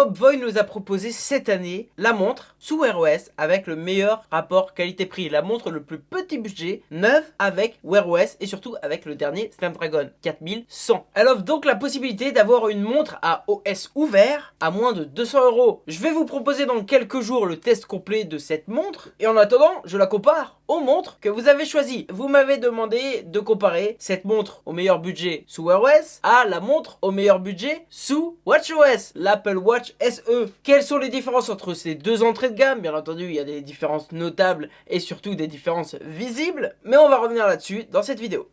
Mobvoi nous a proposé cette année la montre sous Wear OS avec le meilleur rapport qualité-prix. La montre le plus petit budget, neuve avec Wear OS et surtout avec le dernier Snapdragon 4100. Elle offre donc la possibilité d'avoir une montre à OS ouvert à moins de 200 euros. Je vais vous proposer dans quelques jours le test complet de cette montre et en attendant, je la compare aux montres que vous avez choisies. Vous m'avez demandé de comparer cette montre au meilleur budget sous Wear OS à la montre au meilleur budget sous WatchOS, l'Apple Watch SE. Quelles sont les différences entre ces deux entrées de gamme? Bien entendu, il y a des différences notables et surtout des différences visibles, mais on va revenir là-dessus dans cette vidéo.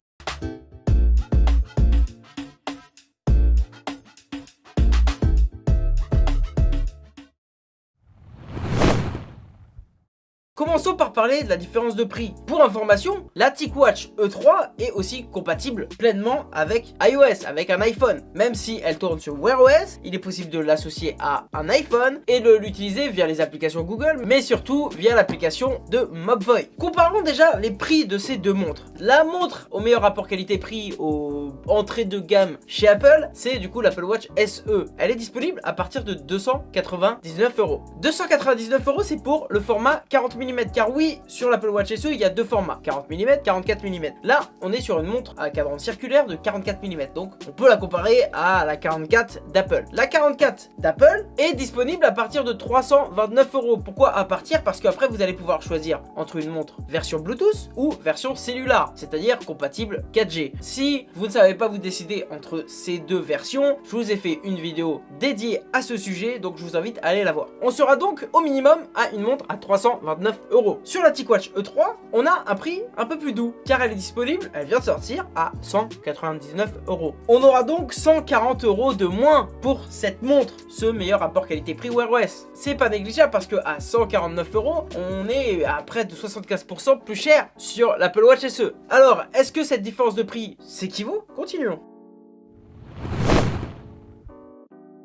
Commençons par parler de la différence de prix. Pour information, la TicWatch E3 est aussi compatible pleinement avec iOS, avec un iPhone. Même si elle tourne sur Wear OS, il est possible de l'associer à un iPhone et de l'utiliser via les applications Google, mais surtout via l'application de Mobvoi. Comparons déjà les prix de ces deux montres. La montre au meilleur rapport qualité-prix au entrée de gamme chez Apple, c'est du coup l'Apple Watch SE. Elle est disponible à partir de 299 euros. 299 euros, c'est pour le format 40 car oui, sur l'Apple Watch SE, il y a deux formats, 40 mm, 44 mm. Là, on est sur une montre à cadran circulaire de 44 mm, donc on peut la comparer à la 44 d'Apple. La 44 d'Apple est disponible à partir de 329 euros. Pourquoi à partir? Parce qu'après, vous allez pouvoir choisir entre une montre version Bluetooth ou version cellulaire, c'est-à-dire compatible 4G. Si vous ne savez pas vous décider entre ces deux versions, je vous ai fait une vidéo dédiée à ce sujet, donc je vous invite à aller la voir. On sera donc au minimum à une montre à 329 Sur la TicWatch E3, on a un prix un peu plus doux, car elle est disponible, elle vient de sortir, à 199 euros. On aura donc 140 euros de moins pour cette montre, ce meilleur rapport qualité-prix Wear OS. C'est pas négligeable parce que à 149 euros, on est à près de 75% plus cher sur l'Apple Watch SE. Alors, est-ce que cette différence de prix s'équivaut? Continuons.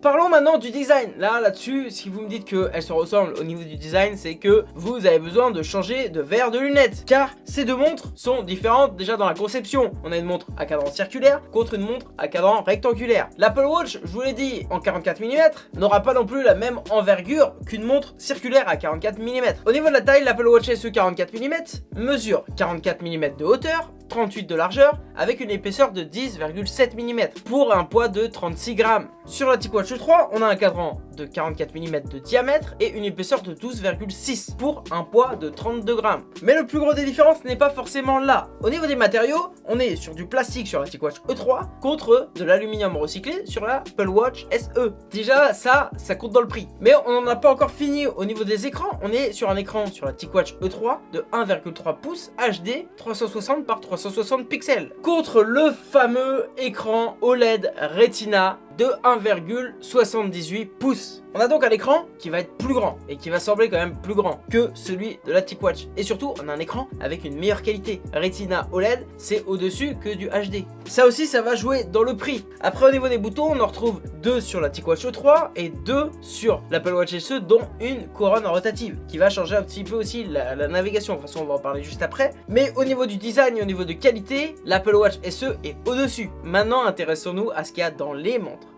Parlons maintenant du design. Là, là-dessus, si vous me dites qu'elles se ressemblent au niveau du design, c'est que vous avez besoin de changer de verre de lunettes. Car ces deux montres sont différentes déjà dans la conception. On a une montre à cadran circulaire contre une montre à cadran rectangulaire. L'Apple Watch, je vous l'ai dit, en 44 mm, n'aura pas non plus la même envergure qu'une montre circulaire à 44 mm. Au niveau de la taille, l'Apple Watch SE 44 mm mesure 44 mm de hauteur, 38 de largeur, avec une épaisseur de 10,7 mm, pour un poids de 36 grammes. Sur la TicWatch 3, on a un cadran de 44 mm de diamètre et une épaisseur de 12,6 pour un poids de 32 grammes. Mais le plus gros des différences n'est pas forcément là. Au niveau des matériaux, on est sur du plastique sur la TicWatch E3 contre de l'aluminium recyclé sur la Apple Watch SE. Déjà, ça, ça compte dans le prix. Mais on n'en a pas encore fini au niveau des écrans. On est sur un écran sur la TicWatch E3 de 1,3 pouces HD 360 par 360 pixels contre le fameux écran OLED Retina de 1,78 pouces. On a donc un écran qui va être plus grand et qui va sembler quand même plus grand que celui de la TicWatch. Et surtout, on a un écran avec une meilleure qualité. Retina OLED, c'est au-dessus que du HD. Ça aussi, ça va jouer dans le prix. Après, au niveau des boutons, on en retrouve deux sur la TicWatch E3 et deux sur l'Apple Watch SE, dont une couronne rotative qui va changer un petit peu aussi la, la navigation. De toute façon, on va en parler juste après. Mais au niveau du design et au niveau de qualité, l'Apple Watch SE est au-dessus. Maintenant, intéressons-nous à ce qu'il y a dans les montres.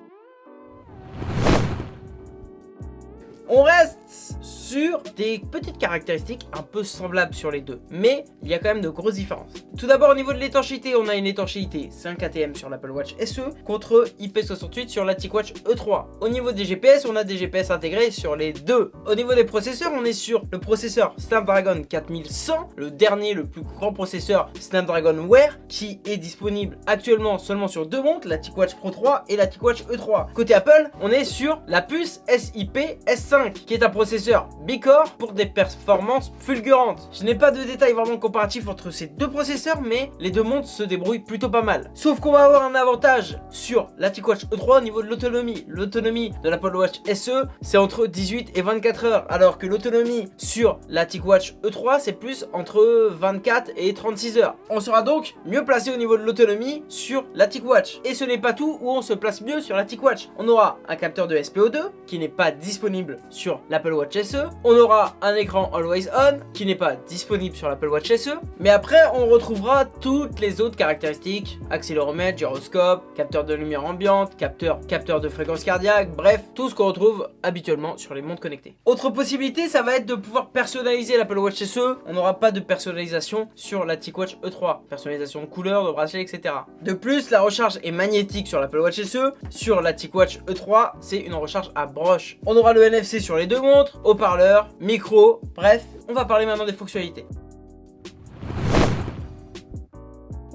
On reste sur des petites caractéristiques un peu semblables sur les deux. Mais il y a quand même de grosses différences. Tout d'abord au niveau de l'étanchéité, on a une étanchéité 5 ATM sur l'Apple Watch SE contre IP68 sur la TicWatch E3. Au niveau des GPS, on a des GPS intégrés sur les deux. Au niveau des processeurs, on est sur le processeur Snapdragon 4100, le dernier, le plus grand processeur Snapdragon Wear, qui est disponible actuellement seulement sur deux montres, la TicWatch Pro 3 et la TicWatch E3. Côté Apple, on est sur la puce SIP S5, qui est un processeur Bicore pour des performances fulgurantes. Je n'ai pas de détails vraiment comparatifs entre ces deux processeurs, mais les deux montres se débrouillent plutôt pas mal. Sauf qu'on va avoir un avantage sur la TicWatch E3 au niveau de l'autonomie. L'autonomie de l'Apple Watch SE, c'est entre 18 et 24 heures, alors que l'autonomie sur la TicWatch E3, c'est plus entre 24 et 36 heures. On sera donc mieux placé au niveau de l'autonomie sur la TicWatch. Et ce n'est pas tout où on se place mieux sur la TicWatch. On aura un capteur de SPO2 qui n'est pas disponible sur l'Apple Watch SE, on aura un écran Always On qui n'est pas disponible sur l'Apple Watch SE. Mais après, on retrouvera toutes les autres caractéristiques, accéléromètre, gyroscope, capteur de lumière ambiante, capteur, de fréquence cardiaque, bref, tout ce qu'on retrouve habituellement sur les montres connectées. Autre possibilité, ça va être de pouvoir personnaliser l'Apple Watch SE. On n'aura pas de personnalisation sur la TicWatch E3. Personnalisation de couleur, de bracelet, etc. De plus, la recharge est magnétique sur l'Apple Watch SE. Sur la TicWatch E3, c'est une recharge à broche. On aura le NFC sur les deux montres, micro, bref, on va parler maintenant des fonctionnalités.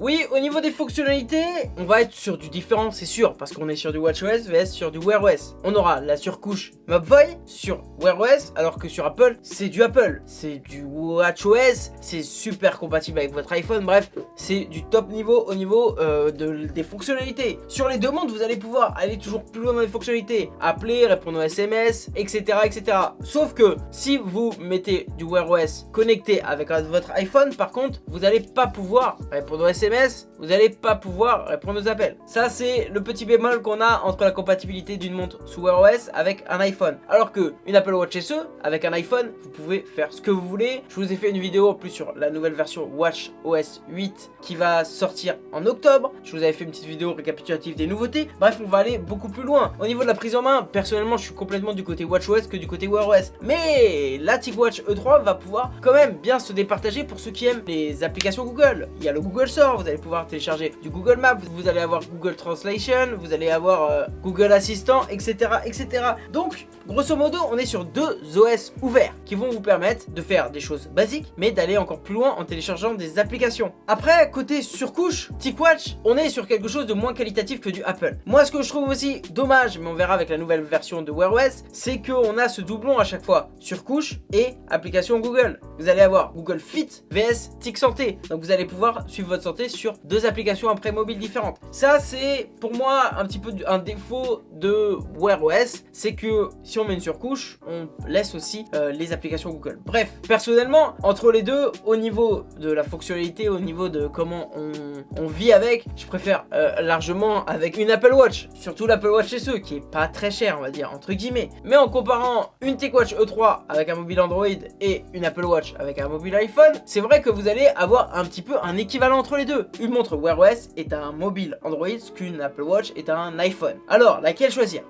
Oui, au niveau des fonctionnalités, on va être sur du différent, c'est sûr, parce qu'on est sur du WatchOS vs sur du Wear OS. On aura la surcouche Mobvoi sur Wear OS, alors que sur Apple, c'est du Apple. C'est du WatchOS, c'est super compatible avec votre iPhone, bref, c'est du top niveau au niveau euh, de, des fonctionnalités. Sur les demandes, vous allez pouvoir aller toujours plus loin dans les fonctionnalités, appeler, répondre aux SMS, etc. etc. Sauf que, si vous mettez du Wear OS connecté avec votre iPhone, par contre, vous n'allez pas pouvoir répondre aux SMS vous n'allez pas pouvoir répondre aux appels. Ça, c'est le petit bémol qu'on a entre la compatibilité d'une montre sous Wear OS avec un iPhone. Alors que une Apple Watch SE, avec un iPhone, vous pouvez faire ce que vous voulez. Je vous ai fait une vidéo en plus sur la nouvelle version Watch OS 8 qui va sortir en octobre. Je vous avais fait une petite vidéo récapitulative des nouveautés. Bref, on va aller beaucoup plus loin. Au niveau de la prise en main, personnellement, je suis complètement du côté Watch OS que du côté Wear OS. Mais la TicWatch E3 va pouvoir quand même bien se départager pour ceux qui aiment les applications Google. Il y a le Google Store, vous allez pouvoir télécharger du Google Maps, vous allez avoir Google Translation, vous allez avoir euh, Google Assistant, etc., etc. Donc, grosso modo, on est sur deux OS ouverts qui vont vous permettre de faire des choses basiques, mais d'aller encore plus loin en téléchargeant des applications. Après, côté surcouche, TicWatch, on est sur quelque chose de moins qualitatif que du Apple. Moi, ce que je trouve aussi dommage, mais on verra avec la nouvelle version de Wear OS, c'est qu'on a ce doublon à chaque fois, surcouche et application Google. Vous allez avoir Google Fit vs Tic Santé. Donc vous allez pouvoir suivre votre santé sur deux applications après mobile différentes. Ça, c'est pour moi un petit peu un défaut de Wear OS, c'est que si on met une surcouche, on laisse aussi euh, les applications Google. Bref, personnellement, entre les deux, au niveau de la fonctionnalité, au niveau de comment on, vit avec, je préfère euh, largement avec une Apple Watch, surtout l'Apple Watch SE, qui est pas très cher, on va dire, entre guillemets. Mais en comparant une TechWatch E3 avec un mobile Android et une Apple Watch avec un mobile iPhone, c'est vrai que vous allez avoir un petit peu un équivalent entre les deux. Une montre Wear OS est un mobile Android, ce qu'une Apple Watch est un iPhone. Alors, laquelle choisir?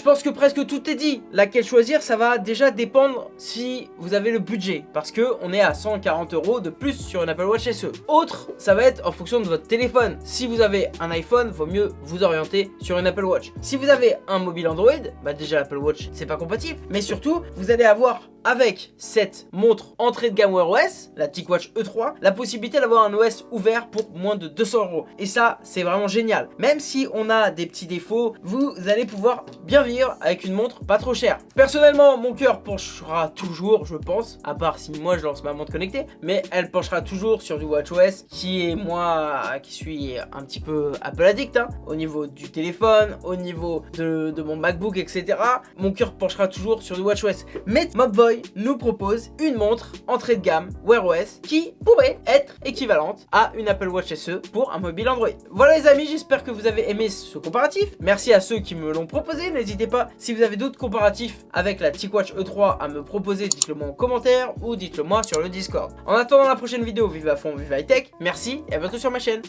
Je pense que presque tout est dit. Laquelle choisir, ça va déjà dépendre si vous avez le budget. Parce que on est à 140 euros de plus sur une Apple Watch SE. Autre, ça va être en fonction de votre téléphone. Si vous avez un iPhone, vaut mieux vous orienter sur une Apple Watch. Si vous avez un mobile Android, bah déjà l'Apple Watch, c'est pas compatible. Mais surtout, vous allez avoir avec cette montre entrée de gamme Wear OS, la TicWatch E3, la possibilité d'avoir un OS ouvert pour moins de 200 euros. Et ça, c'est vraiment génial. Même si on a des petits défauts, vous allez pouvoir bien vivre avec une montre pas trop chère. Personnellement, mon cœur penchera toujours, je pense, à part si moi je lance ma montre connectée, mais elle penchera toujours sur du WatchOS, qui est moi, qui suis un petit peu Apple addict, hein, au niveau du téléphone, au niveau de, mon MacBook, etc. Mon cœur penchera toujours sur du WatchOS. Mais Mobvoi nous propose une montre entrée de gamme Wear OS qui pourrait être équivalente à une Apple Watch SE pour un mobile Android. Voilà les amis, j'espère que vous avez aimé ce comparatif. Merci à ceux qui me l'ont proposé. N'hésitez pas, si vous avez d'autres comparatifs avec la TicWatch E3 à me proposer, dites-le moi en commentaire ou dites-le moi sur le Discord. En attendant la prochaine vidéo, vive à fond, vive high tech. Merci et à bientôt sur ma chaîne.